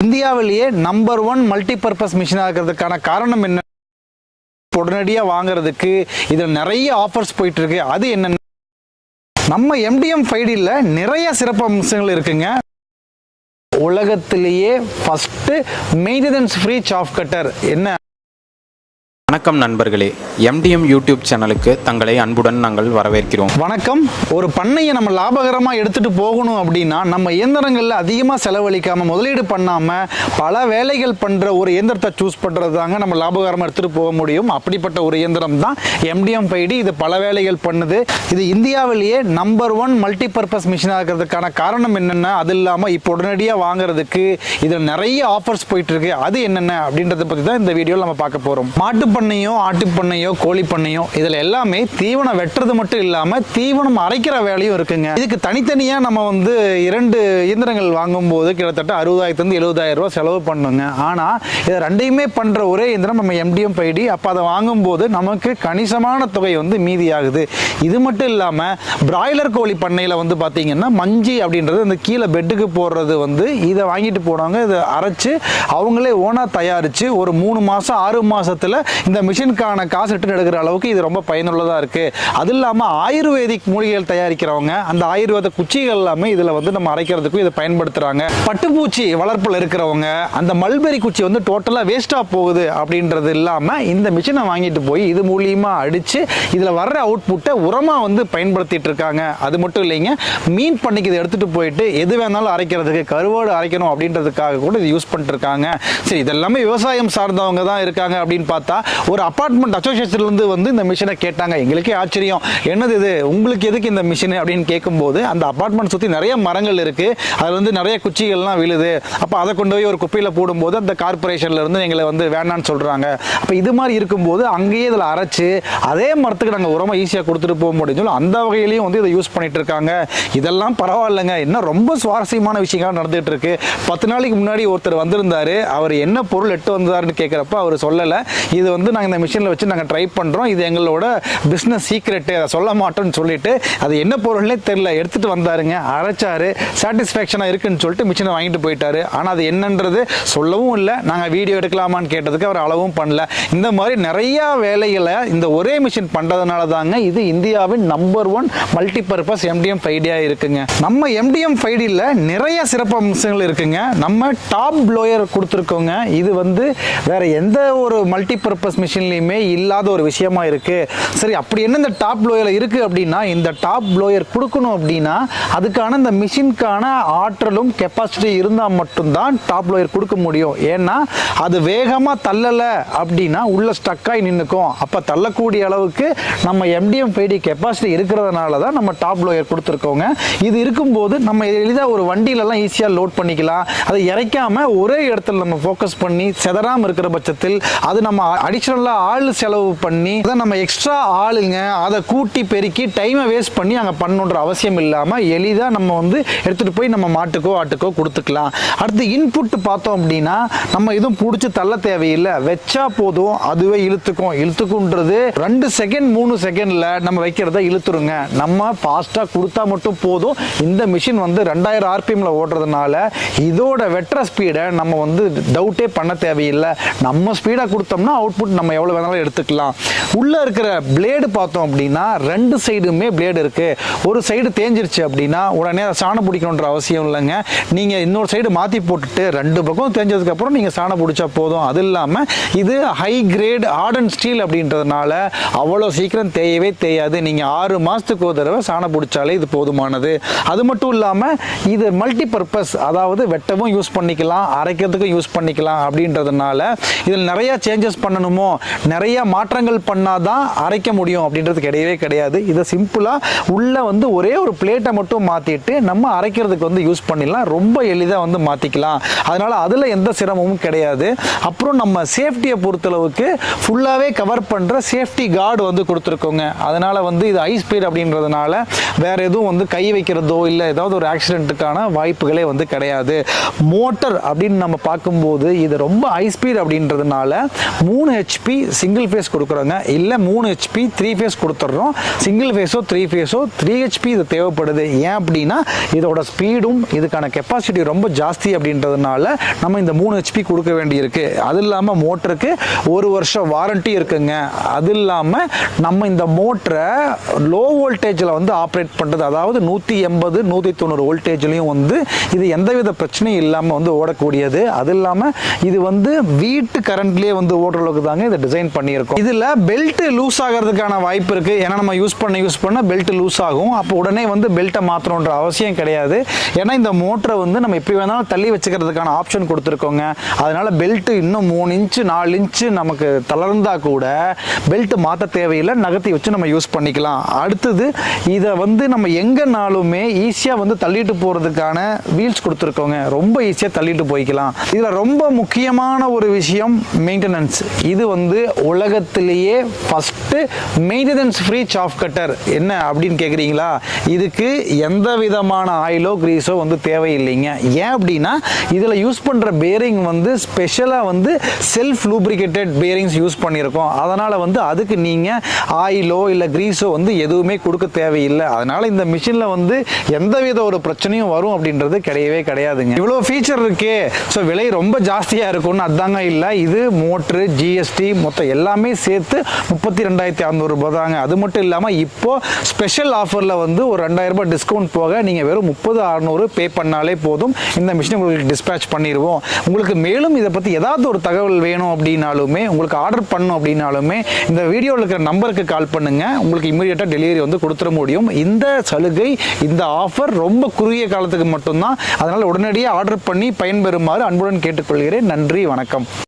இந்தியாவிலேயே number one multipurpose மிஷினாக இருக்கிறதுக்கான காரணம் என்ன? உடனடியாக வாங்குறதுக்கு இதில் நிறைய ஆஃபர்ஸ் போயிட்டு இருக்கு அது என்னென்ன நம்ம எம்டிஎம் ஃபைடியில் நிறைய சிறப்பு அம்சங்கள் இருக்குங்க. உலகத்திலேயே first maintenance free chaff cutter என்ன? வணக்கம் நண்பர்களே. எம்டிஎம் யூடியூப் சேனலுக்கு தங்களை அன்புடன் நாங்கள் வரவேற்கிறோம். வணக்கம். ஒரு பண்ணையை நம்ம லாபகரமாக எடுத்துகிட்டு போகணும் அப்படின்னா நம்ம இயந்திரங்களில் அதிகமாக செலவழிக்காமல் முதலீடு பண்ணாமல் பல வேலைகள் பண்ணுற ஒரு இயந்திரத்தை சூஸ் பண்ணுறது தாங்க நம்ம லாபகரமாக எடுத்துகிட்டு போக முடியும். அப்படிப்பட்ட ஒரு இயந்திரம் தான் எம்டிஎம் பைடி. இது பல வேலைகள் பண்ணுது. இது இந்தியாவிலேயே நம்பர் ஒன் மல்டிபர்பஸ் மிஷினாக இருக்கிறதுக்கான காரணம் என்னென்ன? அது இல்லாமல் இப்போ உடனடியாக வாங்குறதுக்கு இதில் நிறைய ஆஃபர்ஸ் போயிட்டுருக்கு அது என்னென்ன அப்படின்றத பற்றி தான் இந்த வீடியோவில் நம்ம பார்க்க போகிறோம் மாட்டு பண்ணையோ ஆட்டு பண்ணையோ கோழி பண்ணையோ இதில் எல்லாமே தீவனம் வெட்டுறது மட்டும் இல்லாமல் தீவனம் அரைக்கிற வேலையும் இருக்குங்க. இதுக்கு தனித்தனியாக நம்ம வந்து இரண்டு இயந்திரங்கள் வாங்கும்போது கிட்டத்தட்ட அறுபதாயிரத்துலேருந்து எழுபதாயிரம் ரூபாய் செலவு பண்ணுங்க. ஆனால் இதை ரெண்டையுமே பண்ணுற ஒரே இயந்திரம் நம்ம எம்டிஎம் பைடி அப்போ அதை வாங்கும்போது நமக்கு கணிசமான தொகை வந்து மீதியாகுது. இது மட்டும் இல்லாமல் பிராய்லர் கோழி பண்ணையில் வந்து பார்த்தீங்கன்னா மஞ்சி அப்படின்றது இந்த கீழே பெட்டுக்கு போடுறது வந்து இதை வாங்கிட்டு போனவங்க இதை அரைச்சு அவங்களே ஓனாக தயாரித்து ஒரு மூணு மாதம் ஆறு மாசத்துல இந்த மிஷினுக்கான காசு ரிட்டர்ன் எடுக்கிற அளவுக்கு இது ரொம்ப பயனுள்ளதாக இருக்குது அது இல்லாமல் ஆயுர்வேதிக் மூலிகைகள் தயாரிக்கிறவங்க அந்த ஆயுர்வேத குச்சிகள் எல்லாமே இதில் வந்து நம்ம அரைக்கிறதுக்கும் இதை பயன்படுத்துகிறாங்க பட்டுப்பூச்சி வளர்ப்பில் இருக்கிறவங்க அந்த மல்பெரி குச்சி வந்து டோட்டலாக வேஸ்ட்டாக போகுது அப்படின்றது இல்லாமல் இந்த மிஷினை வாங்கிட்டு போய் இது மூலியமாக அடித்து இதில் வர்ற அவுட்புட்டை உரமாக வந்து பயன்படுத்திட்டு இருக்காங்க. அது மட்டும் இல்லைங்க மீன் பண்ணிக்கு இதை எடுத்துகிட்டு போயிட்டு எது வேணாலும் அரைக்கிறதுக்கு கருவாடு அரைக்கணும் அப்படின்றதுக்காக கூட இது யூஸ் பண்ணிட்டு இருக்காங்க. சரி இதெல்லாமே விவசாயம் சார்ந்தவங்க தான் இருக்காங்க அப்படின்னு பார்த்தா ஒரு அப்பார்ட்மெண்ட் அசோசியேஷன்லேருந்து வந்து இந்த மிஷினை கேட்டாங்க. எங்களுக்கே ஆச்சரியம். என்னது இது? உங்களுக்கு எதுக்கு இந்த மிஷின் அப்படின்னு கேட்கும்போது அந்த அப்பார்ட்மெண்ட் சுற்றி நிறைய மரங்கள் இருக்குது அதில் வந்து நிறைய குச்சிகள்லாம் விழுது. அப்போ அதை கொண்டு போய் ஒரு குப்பையில் போடும்போது அந்த கார்பரேஷன்லேருந்து எங்களை வந்து வேணான்னு சொல்கிறாங்க அப்போ இது மாதிரி இருக்கும்போது அங்கேயே இதில் அரைச்சி அதே மரத்துக்கு நாங்கள் உரமாக ஈஸியாக கொடுத்துட்டு போக முடியும் சொல்லி அந்த வகையிலையும் வந்து இதை யூஸ் பண்ணிட்டு இருக்காங்க. இதெல்லாம் பரவாயில்லைங்க. இன்னும் ரொம்ப சுவாரஸ்யமான விஷயங்கள் நடந்துகிட்டு இருக்கு. பத்து நாளைக்கு முன்னாடி ஒருத்தர் வந்திருந்தாரு. அவர் என்ன பொருள் எட்டு வந்தாருன்னு கேட்குறப்ப அவர் சொல்லலை. இது வந்து நாங்கள் இந்த மிஷினில் வச்சு நாங்கள் ட்ரை பண்ணுறோம் இது எங்களோட பிஸ்னஸ் சீக்ரெட்டு அதை சொல்ல மாட்டோம்னு சொல்லிட்டு அது என்ன பொருள்னே தெரில எடுத்துகிட்டு வந்தாருங்க. அரைச்சாரு. சாட்டிஸ்ஃபேக்ஷனாக இருக்குன்னு சொல்லிட்டு மிஷினை வாங்கிட்டு போயிட்டாரு. ஆனால் அது என்னன்றது சொல்லவும் இல்லை. நாங்கள் வீடியோ எடுக்கலாமான்னு கேட்டதுக்கு அவர் அளவும் பண்ணல. இந்த மாதிரி நிறையா வேலைகளை இந்த ஒரே மிஷின் பண்ணுறதுனால தாங்க இது இந்தியாவின் நம்பர் ஒன் மல்டிபர்பஸ் எம்டிஎம் ஃபைடியாக இருக்குங்க. நம்ம எம்டிஎம் ஃபைடியில் நிறைய சிறப்பு அம்சங்கள் இருக்குங்க. நம்ம டாப் ப்ளோயர் கொடுத்துருக்கோங்க. இது வந்து வேற எந்த ஒரு மல்டிபர்பஸ் மிஷின்லையுமே இல்லாத ஒரு விஷயமா இருக்கு. சரி அப்படி என்ன இந்த டாப் லோயரில் இருக்கு அப்படின்னா இந்த டாப் ப்ளோயர் கொடுக்கணும் அப்படின்னா அதுக்கான இந்த மிஷினுக்கான ஆற்றலும் கெப்பாசிட்டி இருந்தால் மட்டும்தான் டாப் ப்ளோயர் கொடுக்க முடியும். ஏன்னா அது வேகமாக தள்ளலை அப்படின்னா உள்ள ஸ்டக்காகி நின்றுக்கும் அப்போ தள்ளக்கூடிய அளவுக்கு நம்ம எம்டிஎம் ஃபைடி கெப்பாசிட்டி இருக்கிறதுனால தான் நம்ம டாப் ப்ளோயர் கொடுத்துருக்கோங்க. இது இருக்கும்போது நம்ம எளிதாக ஒரு வண்டியிலலாம் ஈஸியாக லோட் பண்ணிக்கலாம். அதை இறைக்காம ஒரே இடத்துல நம்ம ஃபோக்கஸ் பண்ணி செதறாமல் இருக்கிற பட்சத்தில் அது நம்ம அடிஷ்னலாக ஆள் செலவு பண்ணி அதை நம்ம எக்ஸ்ட்ரா ஆளுங்க அதை கூட்டி பெருக்கி டைமை வேஸ்ட் பண்ணி அங்கே பண்ணணுன்ற அவசியம் இல்லாமல் எளிதாக நம்ம வந்து எடுத்துகிட்டு போய் நம்ம மாட்டுக்கோ ஆட்டுக்கோ கொடுத்துக்கலாம். அடுத்து இன்புட் பார்த்தோம் அப்படின்னா நம்ம எதுவும் பிடிச்சி தள்ள தேவையில்லை. வச்சா போதும் அதுவே இழுத்துக்கும். இழுத்துக்குன்றது ரெண்டு செகண்ட் மூணு செகண்டில் நம்ம வைக்கிறத இழுத்துருங்க. நம்ம ஃபாஸ்ட்டாக கொடுத்தா மட்டும் போதும். இந்த மிஷின் வந்து ரெண்டாயிரம் ஆர்பிஎம்ல ஓடுறதுனால இதோட வெட்டுற ஸ்பீடை நம்ம வந்து டவுட்டே பண்ண தேவையில்லை. நம்ம ஸ்பீடாக கொடுத்தோம்னா அவுட்புட் நம்ம எவ்வளோ வேணாலும் எடுத்துக்கலாம். உள்ளே இருக்கிற பிளேடு பார்த்தோம் அப்படின்னா ரெண்டு சைடுமே பிளேடு இருக்குது ஒரு சைடு தேஞ்சிருச்சு அப்படின்னா உடனே அதை சாணம் பிடிக்கணுன்ற அவசியம் இல்லைங்க. நீங்கள் இன்னொரு சைடு மாற்றி போட்டுட்டு ரெண்டு பக்கம் தேஞ்சதுக்கப்புறம் நீங்கள் சாணம் பிடிச்சா போதும். அது இல்லாமல் இது ஹை கிரேட் ஆர்டன் ஸ்டீல் அப்படின்றதுனால அவ்வளோ சீக்கிரம் தேயவே தேயாது. நீங்கள் ஆறு மாதத்துக்கு ஒரு தடவை சாணம் பிடிச்சாலே இது போதுமானது. அது மட்டும் இல்லாமல் இது மல்டி பர்பஸ் அதாவது வெட்டவும் யூஸ் பண்ணிக்கலாம் அரைக்கிறதுக்கும் யூஸ் பண்ணிக்கலாம் அப்படின்றதுனால இதில் நிறையா சேஞ்சஸ் பண்ணணும்? நிறைய மாற்றங்கள் பண்ணாதான் அரைக்க முடியும் அப்படின்றது கிடையவே கிடையாது. இதை சிம்பிளாக உள்ளே வந்து ஒரே ஒரு பிளேட்டை மட்டும் மாற்றிட்டு நம்ம அரைக்கிறதுக்கு வந்து யூஸ் பண்ணிடலாம். ரொம்ப எளிதாக வந்து மாற்றிக்கலாம் அதனால் அதில் எந்த சிரமமும் கிடையாது. அப்புறம் நம்ம சேஃப்டியை பொறுத்தளவுக்கு ஃபுல்லாகவே கவர் பண்ணுற சேஃப்டி கார்டு வந்து கொடுத்துருக்கோங்க. அதனால் வந்து இது ஹை ஸ்பீட் அப்படின்றதுனால வேறு எதுவும் வந்து கை வைக்கிறதோ இல்லை ஏதாவது ஒரு ஆக்சிடென்ட்டுக்கான வாய்ப்புகளே வந்து கிடையாது. மோட்டர் அப்படின்னு நம்ம பார்க்கும்போது இது ரொம்ப ஹை ஸ்பீட் அப்படின்றதுனால மூணு ஹெச் ஹெச்பி சிங்கிள் ஃபேஸ் கொடுக்குறோங்க. இல்லை மூணு ஹெச்பி த்ரீ ஃபேஸ் கொடுத்துட்றோம் சிங்கிள் ஃபேஸோ த்ரீ ஃபேஸோ த்ரீ ஹெச்பி இது தேவைப்படுது. ஏன் அப்படின்னா இதோட ஸ்பீடும் இதுக்கான கெப்பாசிட்டி ரொம்ப ஜாஸ்தி அப்படின்றதுனால நம்ம இந்த மூணு ஹெச்பி கொடுக்க வேண்டியிருக்கு. அது இல்லாமல் மோட்டருக்கு ஒரு வருஷம் வாரண்டி இருக்குங்க. அது இல்லாமல் நம்ம இந்த மோட்டரை லோ வோல்டேஜில் வந்து ஆப்ரேட் பண்ணுறது அதாவது நூற்றி எண்பது நூற்றி தொண்ணூறு வோல்டேஜ்லையும் வந்து இது எந்தவித பிரச்சனையும் இல்லாமல் வந்து ஓடக்கூடியது. அது இல்லாமல் இது வந்து வீட்டு கரண்ட்லேயே வந்து ஓடுற அளவுக்கு தாங்க இதை டிசைன் பண்ணியிருக்கோம். இதில் பெல்ட் லூஸ் ஆகிறதுக்கான வாய்ப்பு இருக்குது ஏன்னா நம்ம யூஸ் பண்ண யூஸ் பண்ண பெல்ட் லூஸ் ஆகும். அப்போ உடனே வந்து பெல்ட்டை மாற்றணுன்ற அவசியம் கிடையாது. ஏன்னா இந்த மோட்டரை வந்து நம்ம எப்படி வேணாலும் தள்ளி வச்சுக்கிறதுக்கான ஆப்ஷன் கொடுத்துருக்கோங்க. அதனால் பெல்ட்டு இன்னும் மூணு இன்ச்சு நாலு இன்ச்சு நமக்கு தளர்ந்தா கூட பெல்ட் மாற்ற தேவையில்லை. நகர்த்தி வச்சு நம்ம யூஸ் பண்ணிக்கலாம். அடுத்தது இதை வந்து நம்ம எங்கேனாலுமே ஈஸியாக வந்து தள்ளிட்டு போகிறதுக்கான வீல்ஸ் கொடுத்துருக்கோங்க. ரொம்ப ஈஸியாக தள்ளிட்டு போய்க்கலாம். இதில் ரொம்ப முக்கியமான ஒரு விஷயம் மெயின்டெனன்ஸ் இது வந்து உலகத்திலேயே first maintenance free chaff cutter என்ன அப்படின்னு கேட்குறீங்களா இதுக்கு எந்த விதமான ஆயிலோ கிரீஸோ வந்து தேவையில்லைங்க. ஏன் அப்படின்னா இதில் யூஸ் பண்ணுற பேரிங் வந்து ஸ்பெஷலாக வந்து செல்ஃப் லூப்ரிகேட்டட் பேரிங்ஸ் யூஸ் பண்ணியிருக்கோம் அதனால் வந்து அதுக்கு நீங்கள் ஆயிலோ இல்லை கிரீஸோ வந்து எதுவுமே கொடுக்க தேவையில்லை. அதனால் இந்த மிஷினில் வந்து எந்தவித ஒரு பிரச்சனையும் வரும் அப்படின்றது கிடையவே கிடையாதுங்க. இவ்வளோ ஃபீச்சர் இருக்கே. ஸோ விலை ரொம்ப ஜாஸ்தியாக இருக்கும்னு அதாங்க இல்லை. இது மோட்ரு ஜிஎஸ்டி மொத்தம் எல்லாமே சேர்த்து முப்பத்தி ரெண்டாயிரத்தி அறநூறுபா தாங்க. அது மட்டும் இல்லாமல் இப்போது ஸ்பெஷல் ஆஃபரில் வந்து ஒரு ரெண்டாயிரம் ரூபாய் டிஸ்கவுண்ட் போக நீங்கள் வெறும் முப்பது அறநூறு பே பண்ணாலே போதும். இந்த மிஷினை உங்களுக்கு டிஸ்பேச் பண்ணிடுவோம் உங்களுக்கு மேலும் இதை பற்றி ஏதாவது ஒரு தகவல் வேணும் அப்படின்னாலுமே உங்களுக்கு ஆர்டர் பண்ணும் அப்படின்னாலுமே இந்த வீடியோவில் இருக்கிற நம்பருக்கு கால் பண்ணுங்கள் உங்களுக்கு இமீடியட்டாக டெலிவரி வந்து கொடுத்துட முடியும். இந்த சலுகை இந்த ஆஃபர் ரொம்ப குறுகிய காலத்துக்கு மட்டும்தான். அதனால் உடனடியாக ஆர்டர் பண்ணி பயன்பெறுமாறு அன்புடன் கேட்டுக்கொள்கிறேன். நன்றி வணக்கம்.